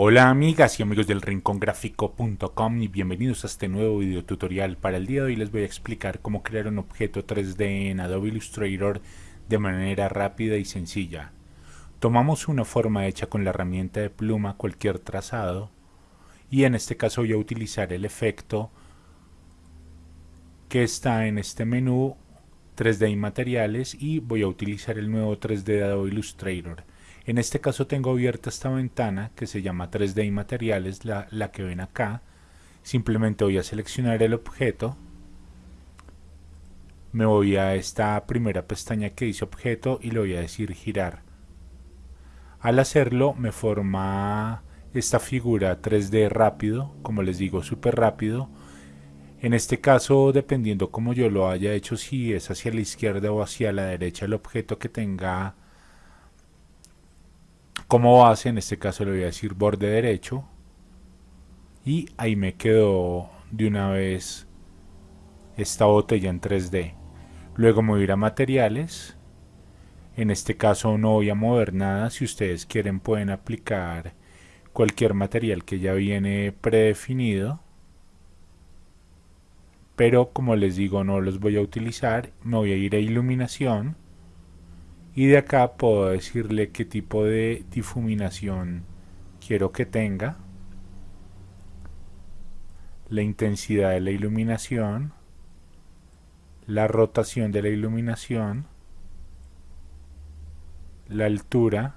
Hola amigas y amigos del rincongráfico.com y bienvenidos a este nuevo video tutorial. Para el día de hoy les voy a explicar cómo crear un objeto 3D en Adobe Illustrator de manera rápida y sencilla. Tomamos una forma hecha con la herramienta de pluma cualquier trazado y en este caso voy a utilizar el efecto que está en este menú 3D y materiales y voy a utilizar el nuevo 3D de Adobe Illustrator. En este caso tengo abierta esta ventana que se llama 3D y materiales, la, la que ven acá. Simplemente voy a seleccionar el objeto. Me voy a esta primera pestaña que dice objeto y le voy a decir girar. Al hacerlo me forma esta figura 3D rápido, como les digo, súper rápido. En este caso, dependiendo como yo lo haya hecho, si es hacia la izquierda o hacia la derecha el objeto que tenga como base, en este caso le voy a decir borde derecho y ahí me quedó de una vez esta botella en 3D. Luego me ir a materiales. En este caso no voy a mover nada. Si ustedes quieren pueden aplicar cualquier material que ya viene predefinido. Pero como les digo no los voy a utilizar. Me voy a ir a iluminación y de acá puedo decirle qué tipo de difuminación quiero que tenga la intensidad de la iluminación la rotación de la iluminación la altura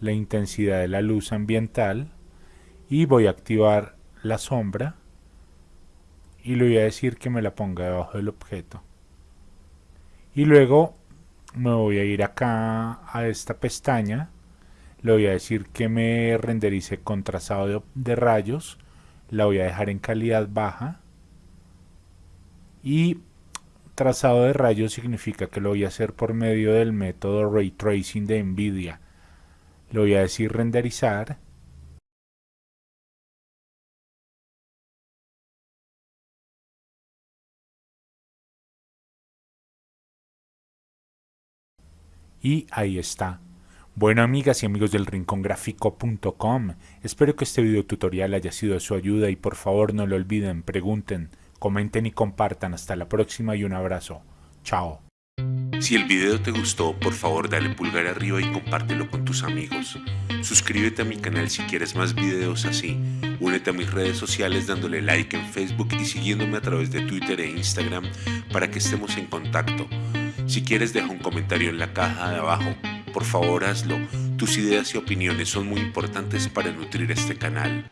la intensidad de la luz ambiental y voy a activar la sombra y le voy a decir que me la ponga debajo del objeto. Y luego me voy a ir acá a esta pestaña le voy a decir que me renderice con trazado de, rayos la voy a dejar en calidad baja. Y trazado de rayos significa que lo voy a hacer por medio del método Ray Tracing de NVIDIA. Le voy a decir renderizar Y ahí está. Bueno amigas y amigos del rincongráfico.com, espero que este video tutorial haya sido de su ayuda y por favor no lo olviden, pregunten, comenten y compartan. Hasta la próxima y un abrazo. Chao. Si el video te gustó, por favor dale pulgar arriba y compártelo con tus amigos. Suscríbete a mi canal si quieres más videos así. Únete a mis redes sociales dándole like en Facebook y siguiéndome a través de Twitter e Instagram para que estemos en contacto. Si quieres deja un comentario en la caja de abajo. Por favor hazlo. Tus ideas y opiniones son muy importantes para nutrir este canal.